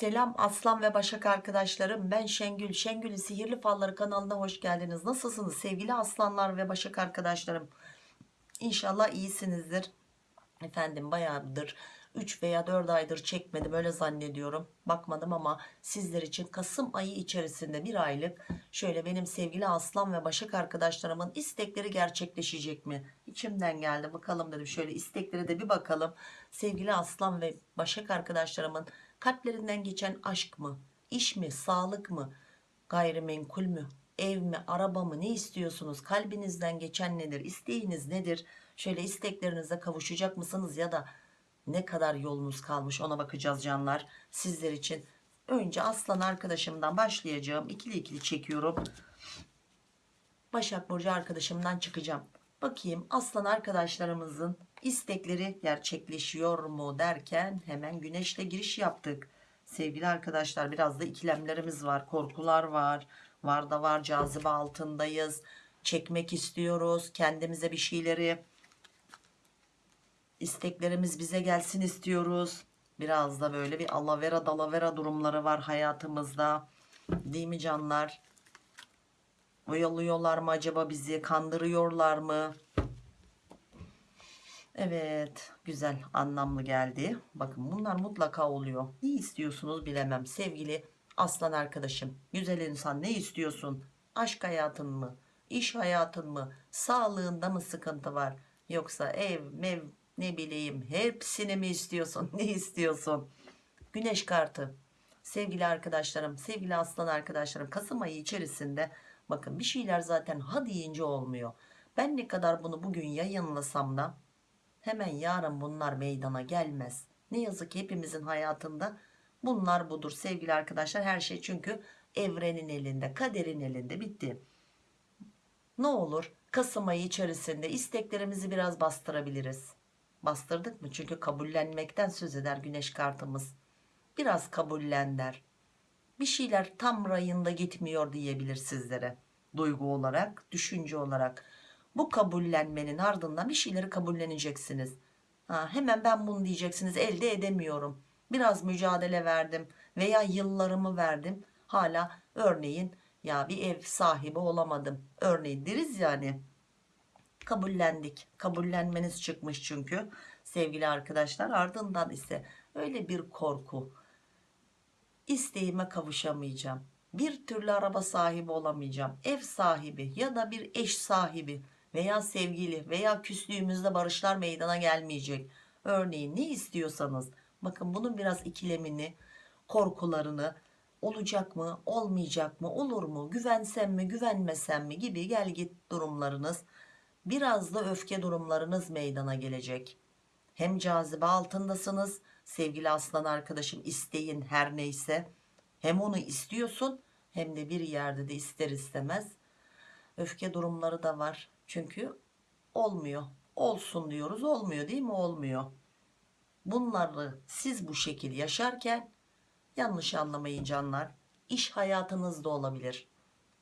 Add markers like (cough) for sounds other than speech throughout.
Selam Aslan ve Başak arkadaşlarım. Ben Şengül. Şengül'ün Sihirli Falları kanalına hoş geldiniz. Nasılsınız sevgili aslanlar ve Başak arkadaşlarım? İnşallah iyisinizdir. Efendim bayağıdır 3 veya 4 aydır çekmedim öyle zannediyorum. Bakmadım ama sizler için Kasım ayı içerisinde bir aylık şöyle benim sevgili aslan ve başak arkadaşlarımın istekleri gerçekleşecek mi? İçimden geldi bakalım dedim şöyle isteklere de bir bakalım. Sevgili aslan ve başak arkadaşlarımın kalplerinden geçen aşk mı? iş mi? Sağlık mı? Gayrimenkul mü? Ev mi? Araba mı? Ne istiyorsunuz? Kalbinizden geçen nedir? İsteğiniz nedir? Şöyle isteklerinize kavuşacak mısınız ya da ne kadar yolunuz kalmış ona bakacağız canlar sizler için. Önce aslan arkadaşımdan başlayacağım. İkili ikili çekiyorum. Başak Burcu arkadaşımdan çıkacağım. Bakayım aslan arkadaşlarımızın istekleri gerçekleşiyor mu derken hemen güneşle giriş yaptık. Sevgili arkadaşlar biraz da ikilemlerimiz var. Korkular var. Var da var cazibe altındayız. Çekmek istiyoruz. Kendimize bir şeyleri isteklerimiz bize gelsin istiyoruz. Biraz da böyle bir alavera dalavera durumları var hayatımızda. Değil mi canlar? Oyalıyorlar mı acaba bizi? Kandırıyorlar mı? Evet güzel anlamlı geldi. Bakın bunlar mutlaka oluyor. Ne istiyorsunuz bilemem. Sevgili aslan arkadaşım. Güzel insan ne istiyorsun? Aşk hayatın mı? İş hayatın mı? Sağlığında mı sıkıntı var? Yoksa ev, mev, ne bileyim hepsini mi istiyorsun? (laughs) Ne istiyorsun? Güneş kartı. Sevgili arkadaşlarım, sevgili aslan arkadaşlarım Kasım ayı içerisinde bakın bir şeyler zaten ha deyince olmuyor. Ben ne kadar bunu bugün yayınlasam da hemen yarın bunlar meydana gelmez. Ne yazık ki hepimizin hayatında bunlar budur sevgili arkadaşlar. Her şey çünkü evrenin elinde, kaderin elinde bitti. Ne olur Kasım ayı içerisinde isteklerimizi biraz bastırabiliriz. Bastırdık mı? Çünkü kabullenmekten söz eder güneş kartımız. Biraz kabullen der. Bir şeyler tam rayında gitmiyor diyebilir sizlere. Duygu olarak, düşünce olarak. Bu kabullenmenin ardından bir şeyleri kabulleneceksiniz. Ha, hemen ben bunu diyeceksiniz elde edemiyorum. Biraz mücadele verdim veya yıllarımı verdim. Hala örneğin ya bir ev sahibi olamadım. Örneğin deriz yani kabullendik. Kabullenmeniz çıkmış çünkü sevgili arkadaşlar. Ardından ise öyle bir korku. İsteğime kavuşamayacağım. Bir türlü araba sahibi olamayacağım. Ev sahibi ya da bir eş sahibi veya sevgili veya küslüğümüzde barışlar meydana gelmeyecek. Örneğin ne istiyorsanız bakın bunun biraz ikilemini, korkularını olacak mı, olmayacak mı, olur mu, güvensem mi, güvenmesem mi gibi gel git durumlarınız biraz da öfke durumlarınız meydana gelecek. Hem cazibe altındasınız sevgili aslan arkadaşım isteyin her neyse. Hem onu istiyorsun hem de bir yerde de ister istemez. Öfke durumları da var. Çünkü olmuyor. Olsun diyoruz olmuyor değil mi? Olmuyor. Bunları siz bu şekil yaşarken yanlış anlamayın canlar. İş hayatınızda olabilir.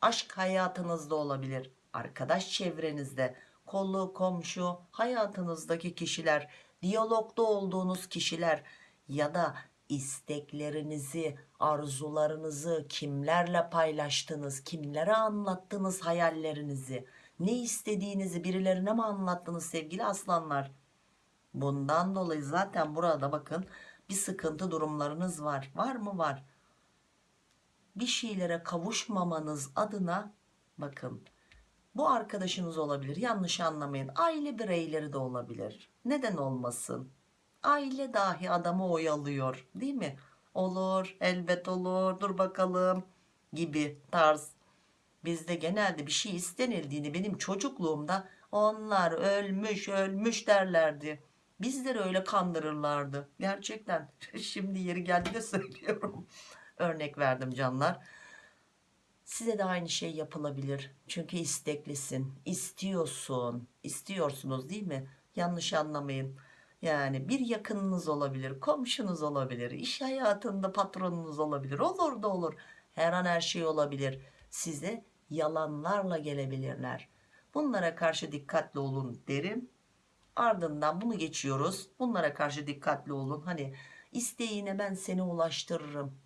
Aşk hayatınızda olabilir arkadaş çevrenizde, kolu komşu, hayatınızdaki kişiler, diyalogda olduğunuz kişiler ya da isteklerinizi, arzularınızı kimlerle paylaştınız, kimlere anlattınız hayallerinizi, ne istediğinizi birilerine mi anlattınız sevgili aslanlar? Bundan dolayı zaten burada bakın bir sıkıntı durumlarınız var. Var mı? Var. Bir şeylere kavuşmamanız adına bakın bu arkadaşınız olabilir yanlış anlamayın aile bireyleri de olabilir neden olmasın aile dahi adamı oyalıyor değil mi olur elbet olur dur bakalım gibi tarz bizde genelde bir şey istenildiğini benim çocukluğumda onlar ölmüş ölmüş derlerdi. Bizleri öyle kandırırlardı. Gerçekten. (laughs) Şimdi yeri geldi de söylüyorum. Örnek verdim canlar. Size de aynı şey yapılabilir. Çünkü isteklisin. İstiyorsun. İstiyorsunuz değil mi? Yanlış anlamayın. Yani bir yakınınız olabilir komşunuz olabilir iş hayatında patronunuz olabilir. Olur da olur. Her an her şey olabilir. Size yalanlarla gelebilirler bunlara karşı dikkatli olun derim ardından bunu geçiyoruz bunlara karşı dikkatli olun hani isteğine ben seni ulaştırırım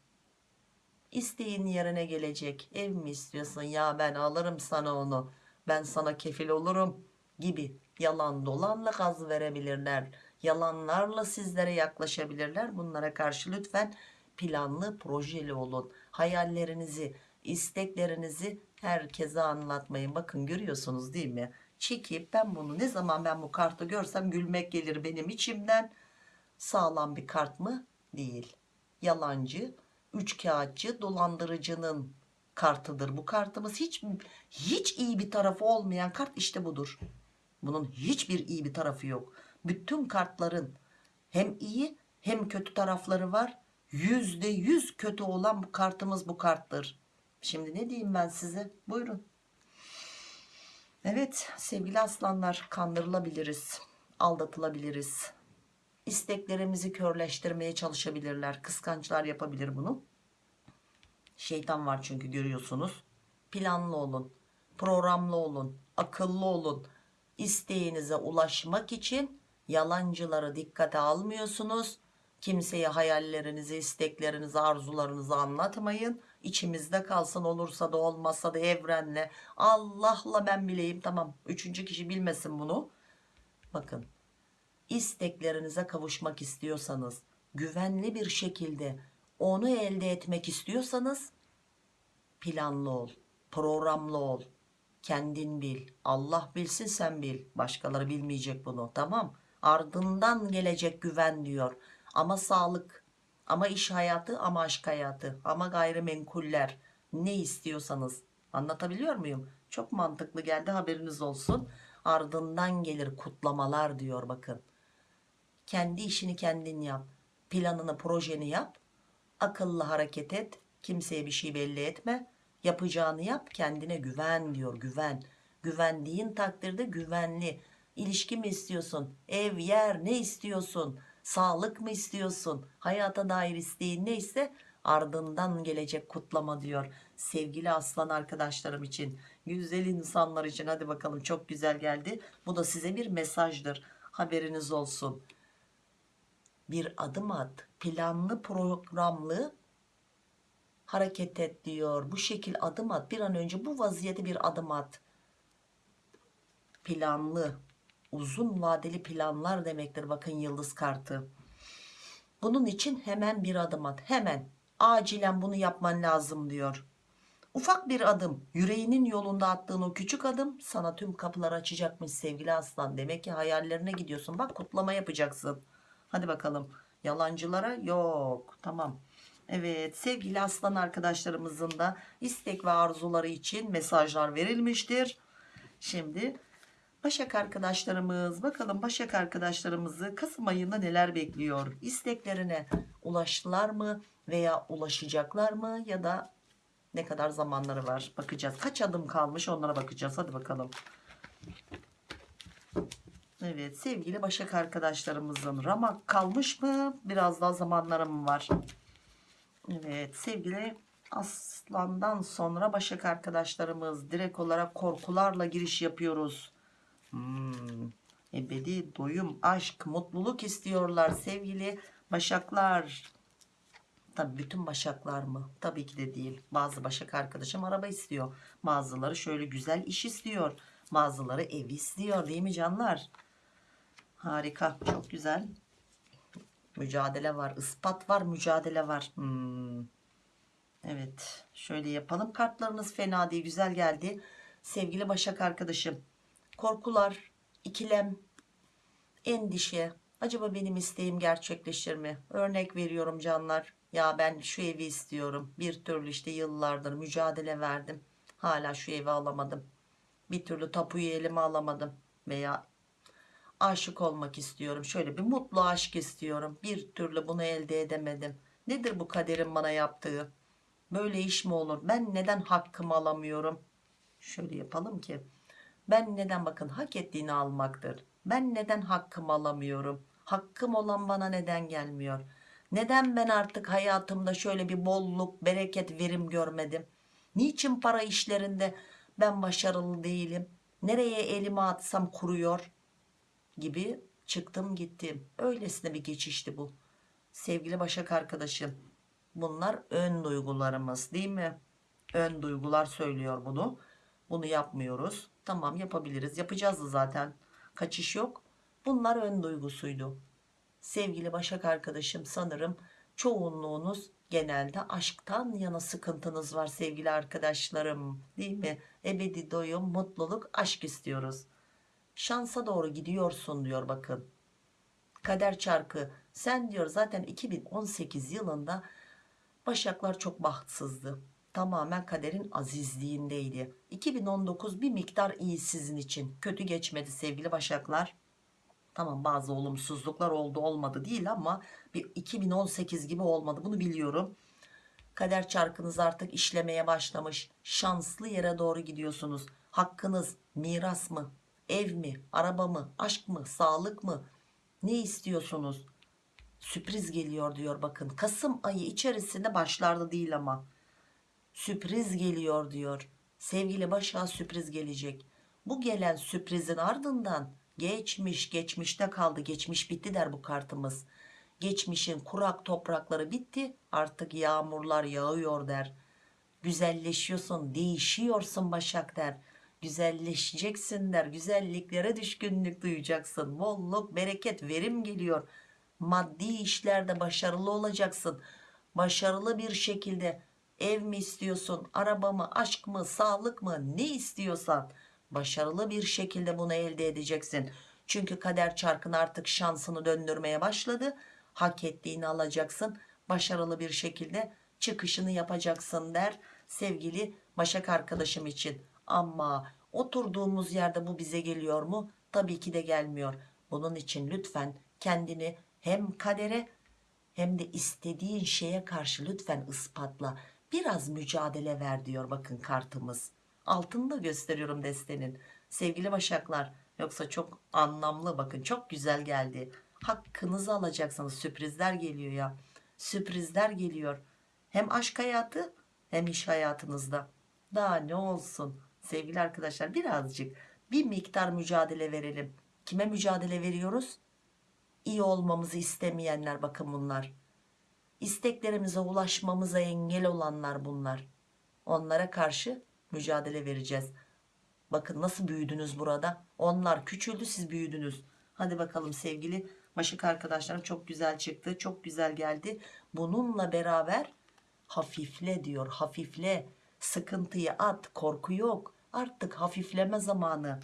İsteğin yerine gelecek. Ev mi istiyorsun? Ya ben alırım sana onu. Ben sana kefil olurum gibi yalan dolanla gaz verebilirler. Yalanlarla sizlere yaklaşabilirler. Bunlara karşı lütfen planlı projeli olun. Hayallerinizi, isteklerinizi herkese anlatmayın. Bakın görüyorsunuz değil mi? Çekip ben bunu ne zaman ben bu kartı görsem gülmek gelir benim içimden. Sağlam bir kart mı? Değil. Yalancı, üçkağıtçı, dolandırıcının kartıdır. Bu kartımız hiç hiç iyi bir tarafı olmayan kart işte budur. Bunun hiçbir iyi bir tarafı yok. Bütün kartların hem iyi hem kötü tarafları var. Yüzde yüz kötü olan bu kartımız bu karttır. Şimdi ne diyeyim ben size? Buyurun. Evet sevgili aslanlar kandırılabiliriz. Aldatılabiliriz. İsteklerimizi körleştirmeye çalışabilirler. Kıskançlar yapabilir bunu. Şeytan var çünkü görüyorsunuz. Planlı olun. Programlı olun. Akıllı olun. İsteğinize ulaşmak için yalancıları dikkate almıyorsunuz. Kimseye hayallerinizi, isteklerinizi, arzularınızı anlatmayın. İçimizde kalsın olursa da olmazsa da evrenle. Allah'la ben bileyim tamam. Üçüncü kişi bilmesin bunu. Bakın isteklerinize kavuşmak istiyorsanız güvenli bir şekilde onu elde etmek istiyorsanız planlı ol, programlı ol. Kendin bil. Allah bilsin sen bil. Başkaları bilmeyecek bunu. Tamam. Ardından gelecek güven diyor. Ama sağlık, ama iş hayatı, ama aşk hayatı, ama gayrimenkuller. Ne istiyorsanız. Anlatabiliyor muyum? Çok mantıklı geldi haberiniz olsun. Ardından gelir kutlamalar diyor bakın. Kendi işini kendin yap. Planını, projeni yap. Akıllı hareket et. Kimseye bir şey belli etme. Yapacağını yap. Kendine güven diyor. Güven. Güvendiğin takdirde güvenli. İlişki mi istiyorsun? Ev, yer ne istiyorsun? Sağlık mı istiyorsun? Hayata dair isteğin neyse ardından gelecek kutlama diyor. Sevgili aslan arkadaşlarım için, güzel insanlar için hadi bakalım çok güzel geldi. Bu da size bir mesajdır. Haberiniz olsun bir adım at planlı programlı hareket et diyor bu şekil adım at bir an önce bu vaziyete bir adım at planlı uzun vadeli planlar demektir bakın yıldız kartı. Bunun için hemen bir adım at hemen. Acilen bunu yapman lazım diyor. Ufak bir adım yüreğinin yolunda attığın o küçük adım sana tüm kapıları açacakmış sevgili aslan. Demek ki hayallerine gidiyorsun. Bak kutlama yapacaksın. Hadi bakalım. Yalancılara yok. Tamam. Evet sevgili aslan arkadaşlarımızın da istek ve arzuları için mesajlar verilmiştir. Şimdi Başak arkadaşlarımız bakalım Başak arkadaşlarımızı Kasım ayında neler bekliyor? İsteklerine ulaştılar mı veya ulaşacaklar mı ya da ne kadar zamanları var bakacağız. Kaç adım kalmış onlara bakacağız. Hadi bakalım. Evet sevgili Başak arkadaşlarımızın ramak kalmış mı? Biraz daha zamanları mı var? Evet sevgili Aslandan sonra Başak arkadaşlarımız direkt olarak korkularla giriş yapıyoruz. Hmm, ebedi doyum, aşk, mutluluk istiyorlar sevgili Başaklar. Tabii bütün Başaklar mı? Tabii ki de değil. Bazı Başak arkadaşım araba istiyor. Bazıları şöyle güzel iş istiyor. Bazıları ev istiyor değil mi canlar? Harika. Çok güzel. Mücadele var. ispat var. Mücadele var. Hmm. Evet. Şöyle yapalım. Kartlarınız fena değil. Güzel geldi. Sevgili Başak arkadaşım. Korkular, ikilem, endişe. Acaba benim isteğim gerçekleşir mi? Örnek veriyorum canlar. Ya ben şu evi istiyorum. Bir türlü işte yıllardır mücadele verdim. Hala şu evi alamadım. Bir türlü tapuyu elime alamadım. Veya aşık olmak istiyorum. Şöyle bir mutlu aşk istiyorum. Bir türlü bunu elde edemedim. Nedir bu kaderin bana yaptığı? Böyle iş mi olur? Ben neden hakkımı alamıyorum? Şöyle yapalım ki. Ben neden bakın hak ettiğini almaktır. Ben neden hakkımı alamıyorum? Hakkım olan bana neden gelmiyor? Neden ben artık hayatımda şöyle bir bolluk, bereket, verim görmedim? Niçin para işlerinde ben başarılı değilim? Nereye elimi atsam kuruyor? gibi çıktım gittim. Öylesine bir geçişti bu. Sevgili Başak arkadaşım bunlar ön duygularımız değil mi ön duygular söylüyor bunu bunu yapmıyoruz. Tamam yapabiliriz. Yapacağız da zaten. Kaçış yok. Bunlar ön duygusuydu. Sevgili Başak arkadaşım sanırım çoğunluğunuz genelde aşktan yana sıkıntınız var sevgili arkadaşlarım. Değil mi? Ebedi doyum mutluluk aşk istiyoruz. Şansa doğru gidiyorsun diyor bakın. Kader çarkı. Sen diyor zaten 2018 yılında Başaklar çok bahtsızdı tamamen kaderin azizliğindeydi. 2019 bir miktar iyi sizin için. Kötü geçmedi sevgili Başaklar. Tamam bazı olumsuzluklar oldu olmadı değil ama bir 2018 gibi olmadı. Bunu biliyorum. Kader çarkınız artık işlemeye başlamış. Şanslı yere doğru gidiyorsunuz. Hakkınız miras mı ev mi araba mı aşk mı sağlık mı? Ne istiyorsunuz? Sürpriz geliyor diyor bakın. Kasım ayı içerisinde başlarda değil ama sürpriz geliyor diyor. Sevgili başa sürpriz gelecek. Bu gelen sürprizin ardından geçmiş geçmişte kaldı. Geçmiş bitti der bu kartımız. Geçmişin kurak toprakları bitti artık yağmurlar yağıyor der. Güzelleşiyorsun değişiyorsun Başak der. Güzelleşeceksin der güzelliklere düşkünlük duyacaksın. Bolluk bereket verim geliyor. Maddi işlerde başarılı olacaksın. Başarılı bir şekilde ev mi istiyorsun araba mı aşk mı sağlık mı ne istiyorsan başarılı bir şekilde bunu elde edeceksin. Çünkü kader çarkın artık şansını döndürmeye başladı. Hak ettiğini alacaksın başarılı bir şekilde çıkışını yapacaksın der sevgili Başak arkadaşım için. Ama oturduğumuz yerde bu bize geliyor mu? Tabii ki de gelmiyor. Bunun için lütfen kendini hem kadere hem de istediğin şeye karşı lütfen ispatla biraz mücadele ver diyor bakın kartımız. Altını da gösteriyorum destenin. Sevgili başaklar yoksa çok anlamlı bakın çok güzel geldi. Hakkınızı alacaksınız. Sürprizler geliyor ya. Sürprizler geliyor. Hem aşk hayatı hem iş hayatınızda. Daha ne olsun sevgili arkadaşlar birazcık bir miktar mücadele verelim. Kime mücadele veriyoruz? İyi olmamızı istemeyenler bakın bunlar isteklerimize ulaşmamıza engel olanlar bunlar. Onlara karşı mücadele vereceğiz. Bakın nasıl büyüdünüz burada. Onlar küçüldü siz büyüdünüz. Hadi bakalım sevgili Başak arkadaşlarım çok güzel çıktı çok güzel geldi. Bununla beraber hafifle diyor hafifle. Sıkıntıyı at korku yok. Artık hafifleme zamanı.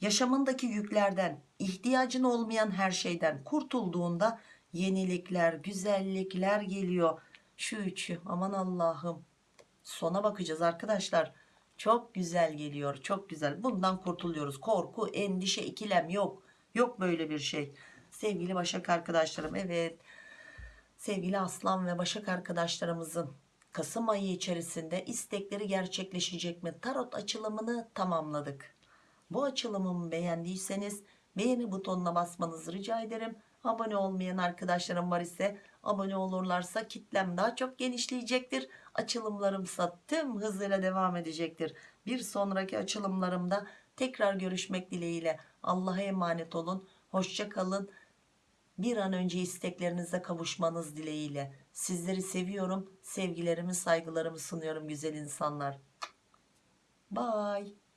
Yaşamındaki yüklerden ihtiyacın olmayan her şeyden kurtulduğunda yenilikler güzellikler geliyor. Şu üçü aman Allah'ım. Sona bakacağız arkadaşlar. Çok güzel geliyor çok güzel. Bundan kurtuluyoruz. Korku endişe ikilem yok. Yok böyle bir şey. Sevgili başak arkadaşlarım evet. Sevgili aslan ve başak arkadaşlarımızın Kasım ayı içerisinde istekleri gerçekleşecek mi? Tarot açılımını tamamladık. Bu açılımımı beğendiyseniz beğeni butonuna basmanızı rica ederim abone olmayan arkadaşlarım var ise abone olurlarsa kitlem daha çok genişleyecektir. Açılımlarımsa tüm hızıyla devam edecektir. Bir sonraki açılımlarımda tekrar görüşmek dileğiyle. Allah'a emanet olun. Hoşça kalın. Bir an önce isteklerinize kavuşmanız dileğiyle. Sizleri seviyorum. Sevgilerimi saygılarımı sunuyorum güzel insanlar. Bye